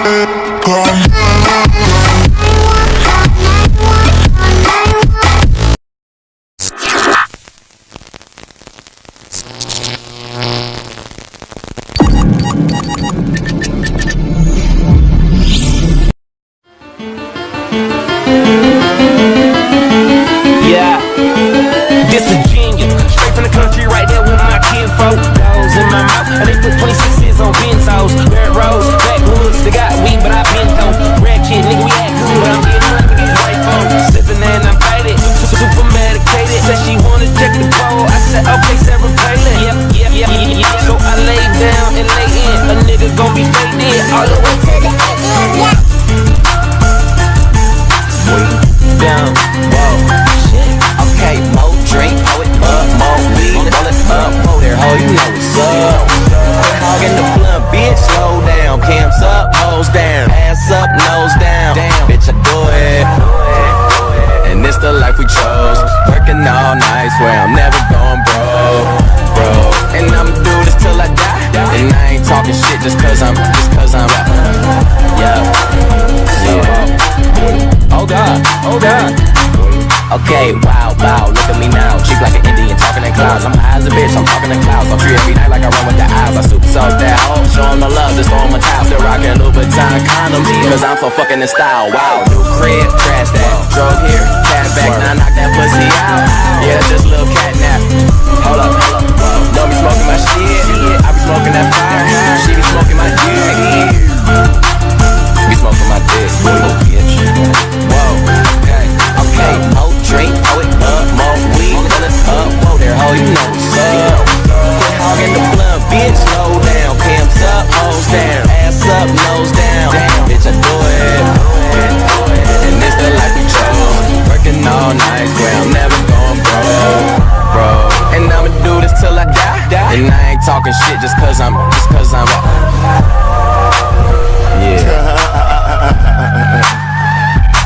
Yeah, this is genius. Straight from the country, right there with my kinfolk. Dogs in my mouth, and they put 26s said, okay, Sarah Palin. Yep, yep, yep, yep. So I lay down and lay in. A nigga gon' be faded all the way to the end. Down, whoa, shit. Okay, more drink, pour it up, more weed, roll it up, whoa there, ho, you know what's up. Quit hogging the blunt, bitch, slow down, cams up, hoes down, ass up, nose down, damn, bitch, I do it. And it's the life we chose, die, and I ain't talking shit just cause I'm, just cause I'm, yeah, yeah. Oh God, oh God. Okay, wow, wow, look at me now. Cheap like an Indian, talking in clouds. I'm high as a bitch, I'm talking in clouds. I'm free every night like I run with the eyes. I super soak that hoe, show 'em the love, just throw 'em a. Still rocking Louboutin condoms, cause I'm so fucking in style. Wow, new crib, trash that. drug here, and I ain't talking shit just cause I'm, just cause I'm, yeah.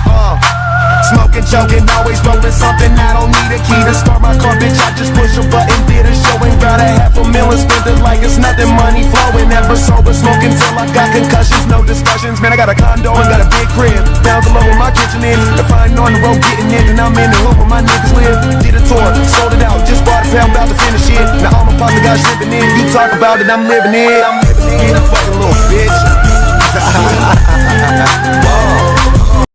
Uh, Smoking, joking, always rolling something. I don't need a key to start my car, bitch. I just push a button, did a show and got a half a million. Spend it like it's nothing, money flowing. Never sober, smoking till I got concussions. No discussions, man. I got a condo and got a big crib. Down below where my kitchen is. If I on the road getting it, then I'm in the hood where my niggas live. Did a tour, talk about it, I'm living it. It. A fucking little bitch.